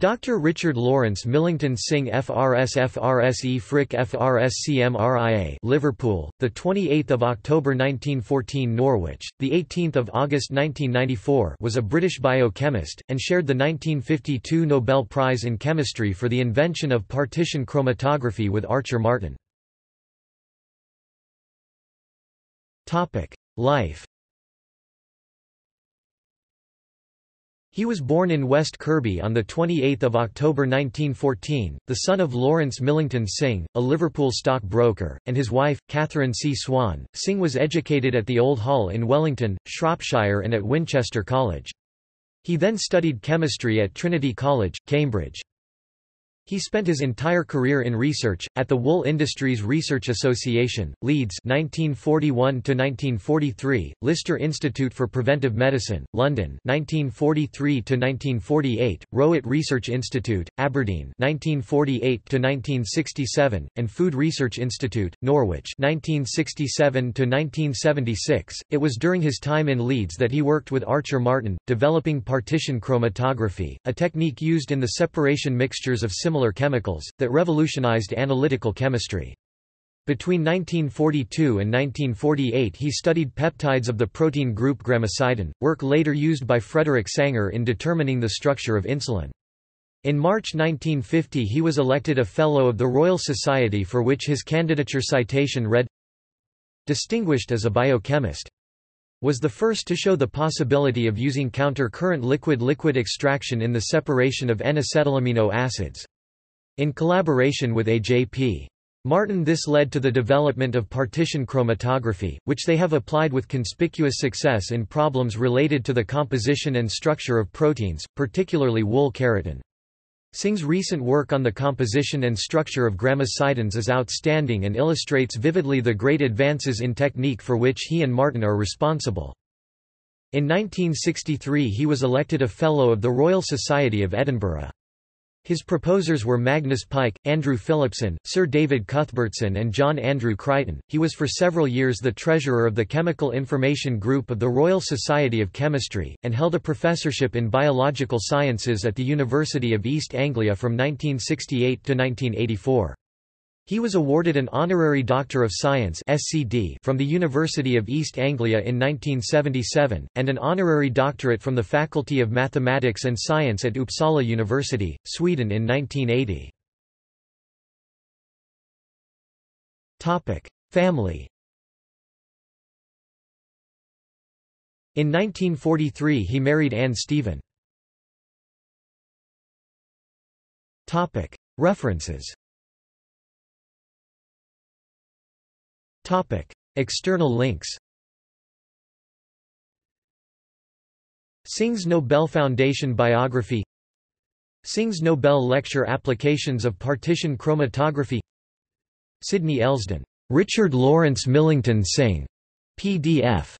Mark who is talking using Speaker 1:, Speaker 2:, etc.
Speaker 1: Dr. Richard Laurence Millington Synge FRS FRSE Frick FRSCMRIA Liverpool, the 28th of October 1914 Norwich, the 18th of August 1994 was a British biochemist and shared the 1952 Nobel Prize in Chemistry for the invention of partition chromatography with Archer Martin. Life He was born in West Kirby on 28 October 1914, the son of Laurence Millington Synge, a Liverpool stockbroker, and his wife, Catherine C. Swan. Synge was educated at the Old Hall in Wellington, Shropshire and at Winchester College. He then studied chemistry at Trinity College, Cambridge. He spent his entire career in research, at the Wool Industries Research Association, Leeds 1941–1943, Lister Institute for Preventive Medicine, London 1943–1948, Rowett Research Institute, Aberdeen 1948–1967, and Food Research Institute, Norwich 1967–1976. It was during his time in Leeds that he worked with Archer Martin, developing partition chromatography, a technique used in the separation mixtures of similar similar chemicals, that revolutionized analytical chemistry. Between 1942 and 1948 he studied peptides of the protein group gramicidin, work later used by Frederick Sanger in determining the structure of insulin. In March 1950 he was elected a Fellow of the Royal Society for which his candidature citation read, Distinguished as a biochemist. Was the first to show the possibility of using counter-current liquid-liquid extraction in the separation of N-acetylamino acids. In collaboration with A.J.P. Martin this led to the development of partition chromatography, which they have applied with conspicuous success in problems related to the composition and structure of proteins, particularly wool keratin. Synge's recent work on the composition and structure of gramicidins is outstanding and illustrates vividly the great advances in technique for which he and Martin are responsible. In 1963 he was elected a Fellow of the Royal Society of Edinburgh. His proposers were Magnus Pyke, Andrew Phillipson, Sir David Cuthbertson and John Andrew Crichton. He was for several years the treasurer of the Chemical Information Group of the Royal Society of Chemistry, and held a professorship in biological sciences at the University of East Anglia from 1968 to 1984. He was awarded an Honorary Doctor of Science SCD from the University of East Anglia in 1977, and an honorary doctorate from the Faculty of Mathematics and Science at Uppsala University, Sweden in 1980. Family In 1943 he married Anne Stephen. References Topic. External links Synge's Nobel Foundation biography Synge's Nobel Lecture Applications of Partition Chromatography Sidney Elsden, Richard Laurence Millington Synge, PDF